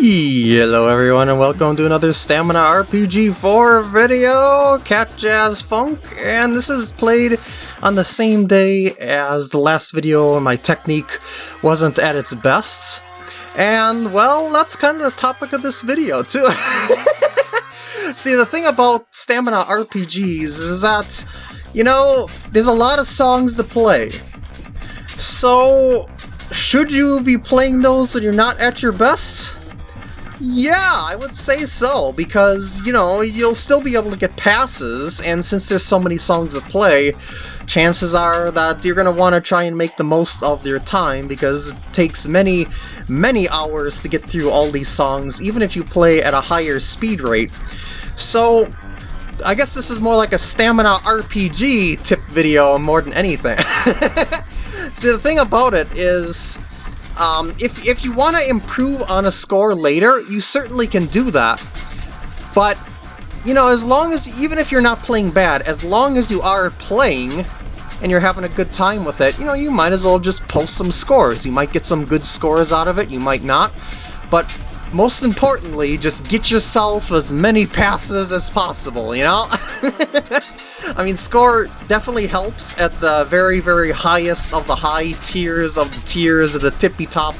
Hello everyone and welcome to another Stamina RPG 4 video, Cat Jazz Funk, and this is played on the same day as the last video my technique wasn't at its best. And, well, that's kind of the topic of this video, too. See, the thing about Stamina RPGs is that, you know, there's a lot of songs to play. So, should you be playing those when you're not at your best? Yeah, I would say so, because, you know, you'll still be able to get passes, and since there's so many songs to play, chances are that you're going to want to try and make the most of your time, because it takes many, many hours to get through all these songs, even if you play at a higher speed rate. So, I guess this is more like a stamina RPG tip video more than anything. See, the thing about it is, um, if, if you want to improve on a score later, you certainly can do that. But, you know, as long as, even if you're not playing bad, as long as you are playing and you're having a good time with it, you know, you might as well just post some scores. You might get some good scores out of it, you might not. But most importantly, just get yourself as many passes as possible, you know? I mean, score definitely helps at the very, very highest of the high tiers of the tiers of the tippy top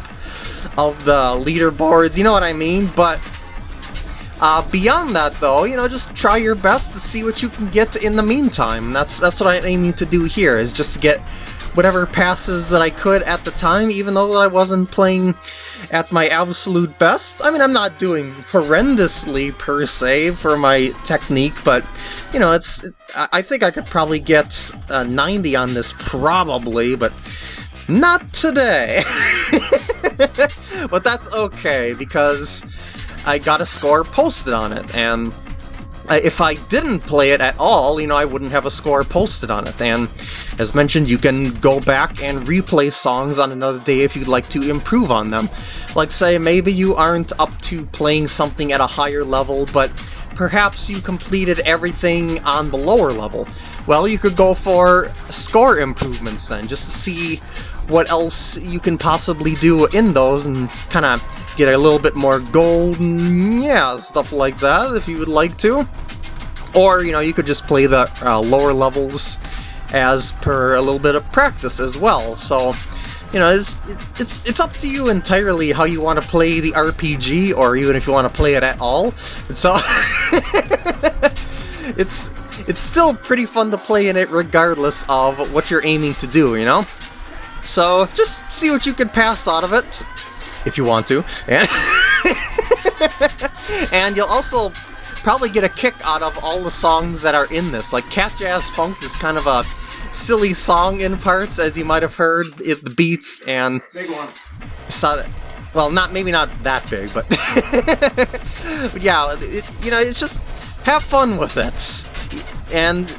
of the leaderboards, you know what I mean? But uh, beyond that, though, you know, just try your best to see what you can get in the meantime. That's that's what I'm aiming to do here, is just to get whatever passes that I could at the time, even though that I wasn't playing at my absolute best. I mean, I'm not doing horrendously per se for my technique, but, you know, it's. I think I could probably get a 90 on this, probably, but not today. but that's okay, because I got a score posted on it, and Uh, if I didn't play it at all, you know, I wouldn't have a score posted on it. And as mentioned, you can go back and replay songs on another day if you'd like to improve on them. Like say, maybe you aren't up to playing something at a higher level, but perhaps you completed everything on the lower level. Well, you could go for score improvements then, just to see what else you can possibly do in those and kind of get a little bit more gold, yeah, stuff like that, if you would like to. Or, you know, you could just play the uh, lower levels as per a little bit of practice as well, so... You know, it's, it's, it's up to you entirely how you want to play the RPG, or even if you want to play it at all. So, it's it's still pretty fun to play in it regardless of what you're aiming to do, you know? So, just see what you can pass out of it, if you want to. And, and you'll also probably get a kick out of all the songs that are in this. Like, Cat Jazz Funk is kind of a silly song in parts, as you might have heard, it, the beats and... Big one. So, well, not maybe not that big, but... but yeah, it, you know, it's just have fun with it. And,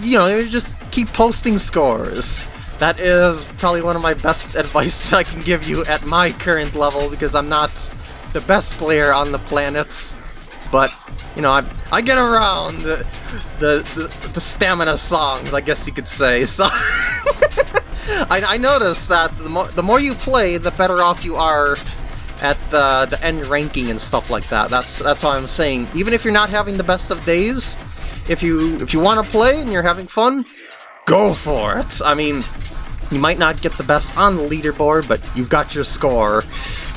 you know, just keep posting scores. That is probably one of my best advice that I can give you at my current level, because I'm not the best player on the planets, but, you know, I, I get around the, the, the, the stamina songs, I guess you could say, so... I, I noticed that the more, the more you play, the better off you are at the, the end ranking and stuff like that. That's that's how I'm saying. Even if you're not having the best of days, if you if you want to play and you're having fun, go for it. I mean, you might not get the best on the leaderboard, but you've got your score.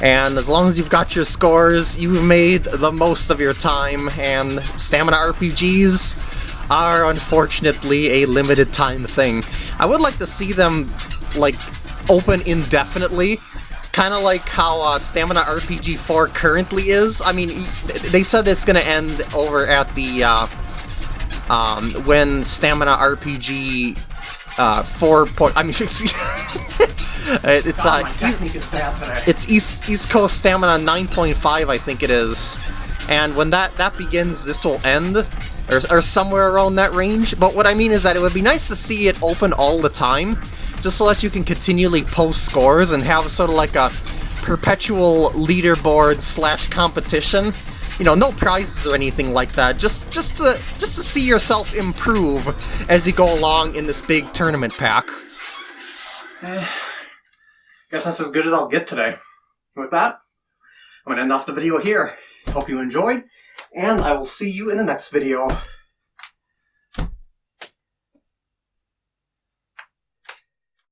And as long as you've got your scores, you've made the most of your time, and stamina RPGs are unfortunately a limited time thing. I would like to see them, like, open indefinitely, kind of like how uh, Stamina RPG 4 currently is. I mean, they said it's going to end over at the, uh, um, when Stamina RPG uh, four point. I mean, it's uh, east, it's East East Coast Stamina nine point five, I think it is. And when that that begins, this will end, or, or somewhere around that range. But what I mean is that it would be nice to see it open all the time, just so that you can continually post scores and have sort of like a perpetual leaderboard slash competition you know, no prizes or anything like that. Just just to just to see yourself improve as you go along in this big tournament pack. Eh, guess that's as good as I'll get today. With that, I'm to end off the video here. Hope you enjoyed, and I will see you in the next video.